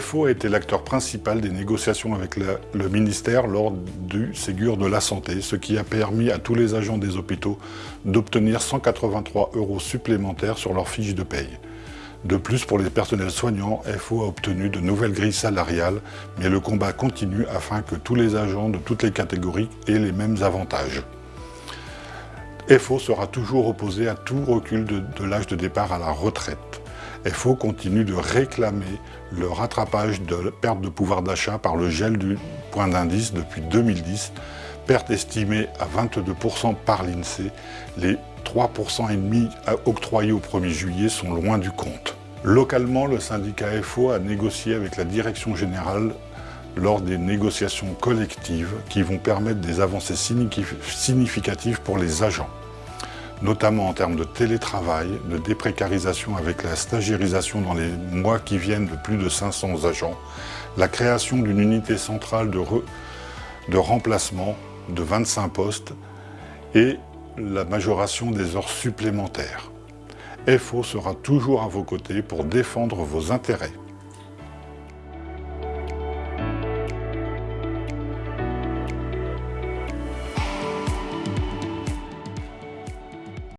FO a été l'acteur principal des négociations avec le, ministère lors du Ségur de la Santé, ce qui a permis à tous les agents des hôpitaux d'obtenir 183 euros supplémentaires sur leur fiche de paye. De plus, pour les personnels soignants, FO a obtenu de nouvelles grilles salariales, mais le combat continue afin que tous les agents de toutes les catégories aient les mêmes avantages. FO sera toujours opposé à tout recul de l'âge de départ à la retraite. FO continue de réclamer le rattrapage de perte de pouvoir d'achat par le gel du point d'indice depuis 2010, perte estimée à 22% par l'INSEE. Les 3,5% octroyés au 1er juillet sont loin du compte. Localement, le syndicat FO a négocié avec la direction générale lors des négociations collectives qui vont permettre des avancées significatives pour les agents, notamment en termes de télétravail, de déprécarisation avec la stagiarisation dans les mois qui viennent de plus de 500 agents, la création d'une unité centrale de, de remplacement de 25 postes et la majoration des heures supplémentaires. FO sera toujours à vos côtés pour défendre vos intérêts.